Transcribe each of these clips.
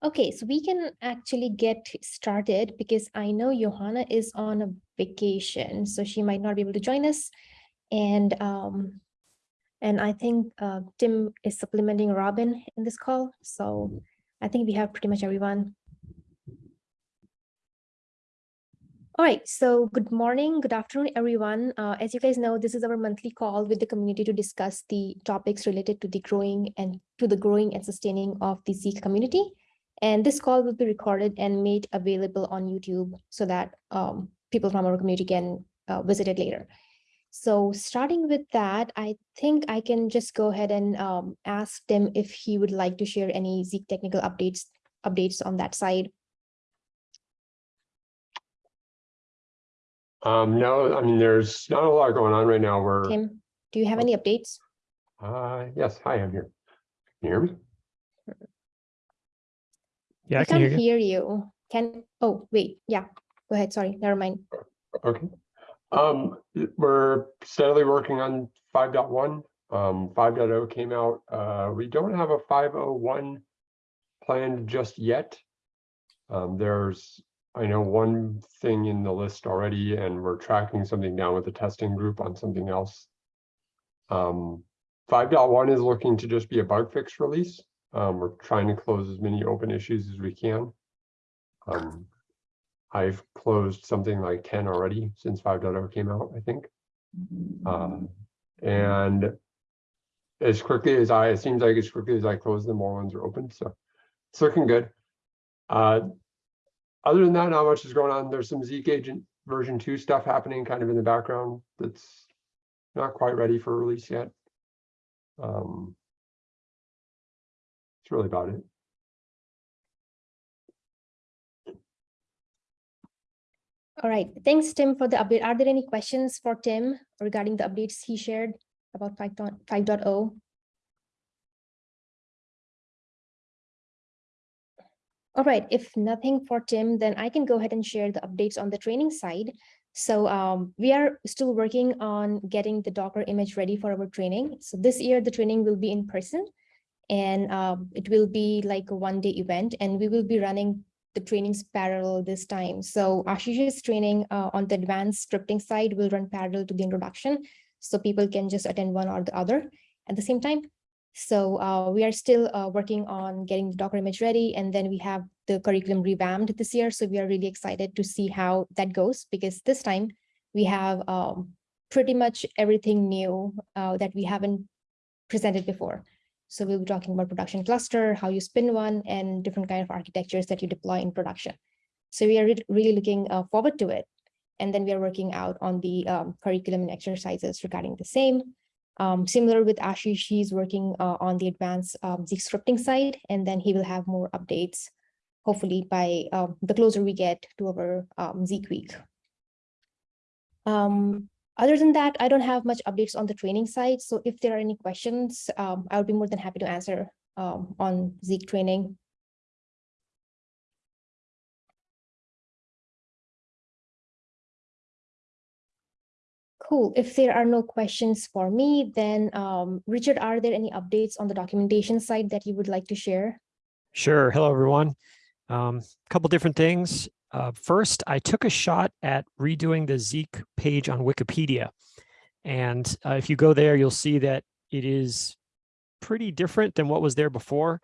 Okay, so we can actually get started because I know Johanna is on a vacation, so she might not be able to join us. And um, and I think uh, Tim is supplementing Robin in this call. So I think we have pretty much everyone. All right, so good morning, good afternoon, everyone. Uh, as you guys know, this is our monthly call with the community to discuss the topics related to the growing and to the growing and sustaining of the Zeek community. And this call will be recorded and made available on YouTube so that um, people from our community can uh, visit it later. So starting with that, I think I can just go ahead and um, ask Tim if he would like to share any Zeek technical updates updates on that side. Um, no, I mean, there's not a lot going on right now. We're, Tim, do you have any updates? uh, yes, hi, I'm here. Can you hear me? Yeah, I I can hear can't you. hear you. Can, oh, wait, yeah, go ahead, sorry, never mind. Okay. Um, we're steadily working on 5.1. Um, 5.0 came out. Uh, we don't have a 501 planned just yet. Um, there's, I know one thing in the list already, and we're tracking something down with the testing group on something else. Um, 5.1 is looking to just be a bug fix release. Um, we're trying to close as many open issues as we can. Um, I've closed something like 10 already since 5.0 came out, I think. Um, and as quickly as I, it seems like as quickly as I close them, more ones are open, so it's looking good. Uh, other than that, not much is going on. There's some Zeek agent version two stuff happening kind of in the background that's not quite ready for release yet. Um, That's really about it. All right, thanks, Tim, for the update. Are there any questions for Tim regarding the updates he shared about 5.5.0? All right, if nothing for Tim, then I can go ahead and share the updates on the training side. So um, we are still working on getting the Docker image ready for our training. So this year, the training will be in person and um, it will be like a one day event and we will be running the trainings parallel this time. So Ashish's training uh, on the advanced scripting side will run parallel to the introduction. So people can just attend one or the other at the same time. So uh, we are still uh, working on getting the Docker image ready, and then we have the curriculum revamped this year. So we are really excited to see how that goes, because this time we have um, pretty much everything new uh, that we haven't presented before. So we'll be talking about production cluster, how you spin one, and different kind of architectures that you deploy in production. So we are re really looking uh, forward to it. And then we are working out on the um, curriculum and exercises regarding the same. Um, similar with Ashish, he's working uh, on the advanced um, Zeek scripting side, and then he will have more updates, hopefully by um, the closer we get to our um, Zeek week. Um, other than that, I don't have much updates on the training side. So if there are any questions, um, I would be more than happy to answer um, on Zeek training. Cool. If there are no questions for me, then um, Richard, are there any updates on the documentation side that you would like to share? Sure. Hello, everyone. A um, couple different things. Uh, first, I took a shot at redoing the Zeek page on Wikipedia. And uh, if you go there, you'll see that it is pretty different than what was there before.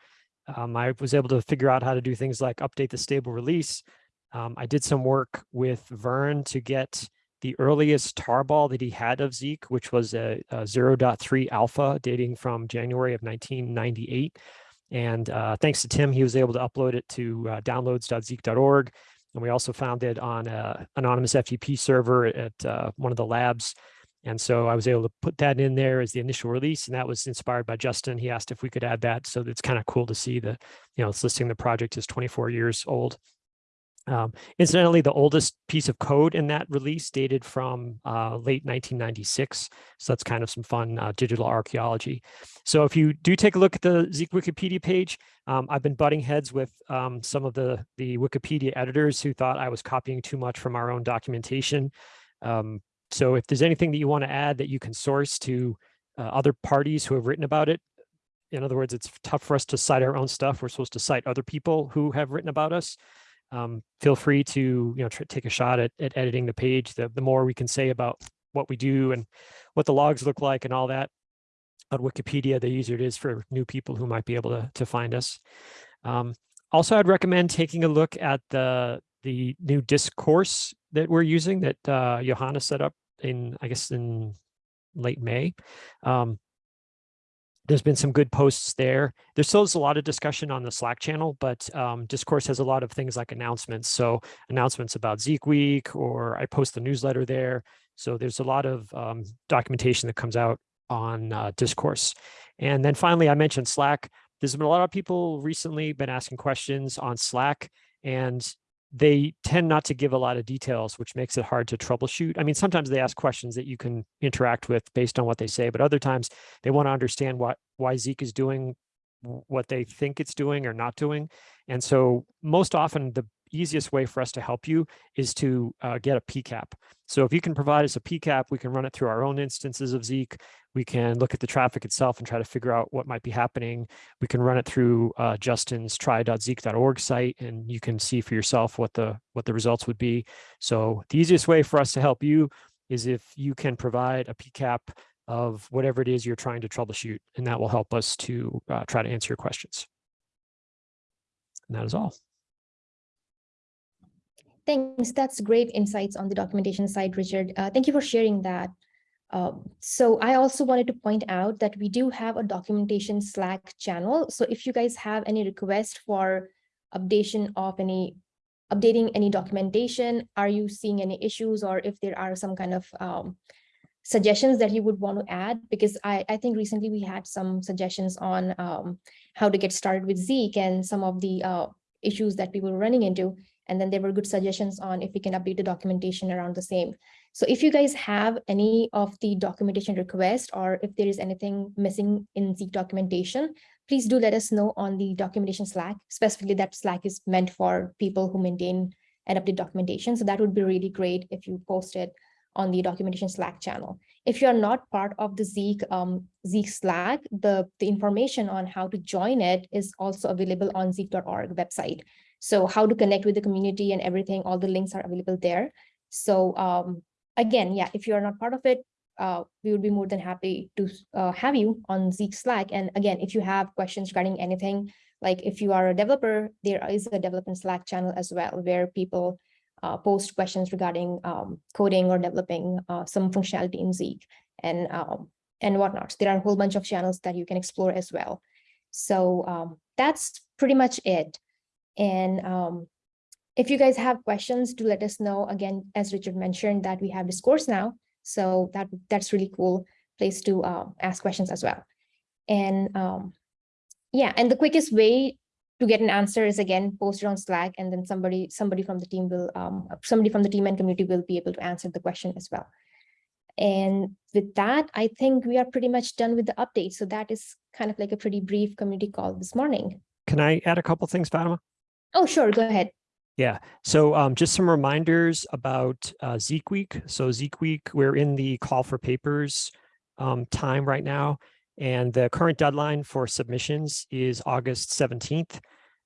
Um, I was able to figure out how to do things like update the stable release. Um, I did some work with Vern to get the earliest tarball that he had of Zeek, which was a, a 0.3 alpha dating from January of 1998. And uh, thanks to Tim, he was able to upload it to uh, downloads.zeek.org. And we also found it on an anonymous FTP server at uh, one of the labs. And so I was able to put that in there as the initial release, and that was inspired by Justin. He asked if we could add that. So it's kind of cool to see the, you know, it's listing the project is 24 years old. Um, incidentally, the oldest piece of code in that release dated from uh, late 1996. So that's kind of some fun uh, digital archaeology. So if you do take a look at the Zeek Wikipedia page, um, I've been butting heads with um, some of the, the Wikipedia editors who thought I was copying too much from our own documentation. Um, so if there's anything that you want to add that you can source to uh, other parties who have written about it, in other words, it's tough for us to cite our own stuff. We're supposed to cite other people who have written about us. Um, feel free to you know take a shot at, at editing the page. The, the more we can say about what we do and what the logs look like and all that on Wikipedia, the easier it is for new people who might be able to, to find us. Um, also, I'd recommend taking a look at the the new discourse that we're using that uh, Johanna set up in, I guess, in late May. Um, there's been some good posts there. There's still is a lot of discussion on the Slack channel, but um, Discourse has a lot of things like announcements. So announcements about Zeek Week, or I post the newsletter there. So there's a lot of um, documentation that comes out on uh, Discourse. And then finally, I mentioned Slack. There's been a lot of people recently been asking questions on Slack, and they tend not to give a lot of details, which makes it hard to troubleshoot. I mean, sometimes they ask questions that you can interact with based on what they say, but other times they want to understand what why Zeek is doing what they think it's doing or not doing. And so most often the easiest way for us to help you is to uh, get a PCAP. So if you can provide us a PCAP, we can run it through our own instances of Zeek. We can look at the traffic itself and try to figure out what might be happening. We can run it through uh, Justin's try.zeek.org site, and you can see for yourself what the what the results would be. So the easiest way for us to help you is if you can provide a PCAP of whatever it is you're trying to troubleshoot, and that will help us to uh, try to answer your questions. And that is all. Thanks. That's great insights on the documentation side, Richard. Uh, thank you for sharing that. Um, so I also wanted to point out that we do have a documentation Slack channel. So if you guys have any request for updation of any updating any documentation, are you seeing any issues or if there are some kind of um, suggestions that you would want to add? Because I, I think recently we had some suggestions on um, how to get started with Zeek and some of the uh, issues that we were running into. And then there were good suggestions on if we can update the documentation around the same. So if you guys have any of the documentation requests or if there is anything missing in Zeek documentation, please do let us know on the documentation Slack. Specifically, that Slack is meant for people who maintain and update documentation. So that would be really great if you post it on the documentation Slack channel. If you're not part of the Zeek, um, Zeek Slack, the, the information on how to join it is also available on zeek.org website. So how to connect with the community and everything, all the links are available there. So um, again, yeah, if you're not part of it, uh, we would be more than happy to uh, have you on Zeek Slack. And again, if you have questions regarding anything, like if you are a developer, there is a development Slack channel as well, where people uh, post questions regarding um, coding or developing uh, some functionality in Zeek and, um, and whatnot. There are a whole bunch of channels that you can explore as well. So um, that's pretty much it. And um, if you guys have questions, do let us know. Again, as Richard mentioned, that we have Discourse now. So that that's really cool place to uh, ask questions as well. And um, yeah, and the quickest way to get an answer is again posted on Slack, and then somebody somebody from the team will um, somebody from the team and community will be able to answer the question as well. And with that, I think we are pretty much done with the update. So that is kind of like a pretty brief community call this morning. Can I add a couple things, Fatima? Oh, sure. Go ahead. Yeah, so um, just some reminders about uh, Zeek Week. So Zeek Week, we're in the call for papers um, time right now, and the current deadline for submissions is August 17th,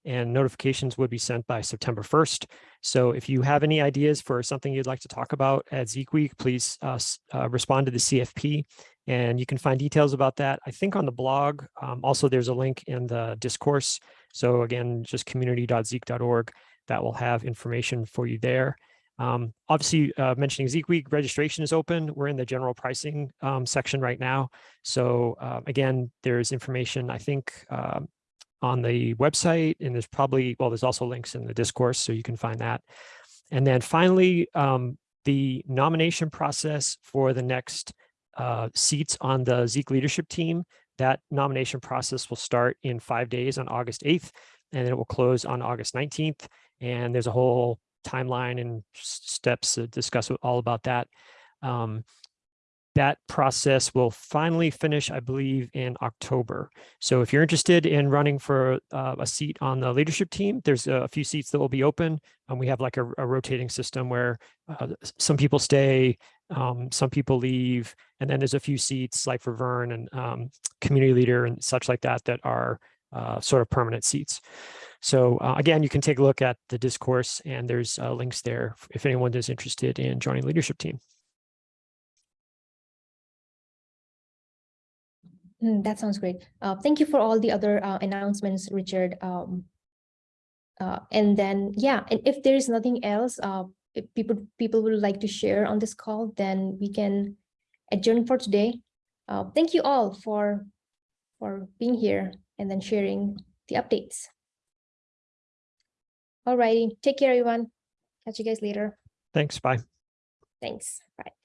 and notifications would be sent by September 1st. So if you have any ideas for something you'd like to talk about at Zeek Week, please uh, uh, respond to the CFP, and you can find details about that, I think on the blog. Um, also, there's a link in the discourse. So again, just community.zeek.org that will have information for you there. Um, obviously, uh, mentioning Zeek Week, registration is open. We're in the general pricing um, section right now. So uh, again, there's information, I think, uh, on the website, and there's probably, well, there's also links in the discourse, so you can find that. And then finally, um, the nomination process for the next uh, seats on the Zeek leadership team, that nomination process will start in five days on August 8th, and then it will close on August 19th. And there's a whole timeline and steps to discuss all about that. Um, that process will finally finish, I believe, in October. So if you're interested in running for uh, a seat on the leadership team, there's a few seats that will be open. And we have like a, a rotating system where uh, some people stay Um, some people leave, and then there's a few seats like for Vern and um, community leader and such like that that are uh, sort of permanent seats. So uh, again, you can take a look at the discourse and there's uh, links there if anyone is interested in joining leadership team. Mm, That sounds great. Uh, thank you for all the other uh, announcements, Richard. Um, uh, and then, yeah, and if there is nothing else, if people people would like to share on this call, then we can adjourn for today. Uh, thank you all for for being here and then sharing the updates. Alrighty, take care, everyone. Catch you guys later. Thanks. Bye. Thanks. Bye.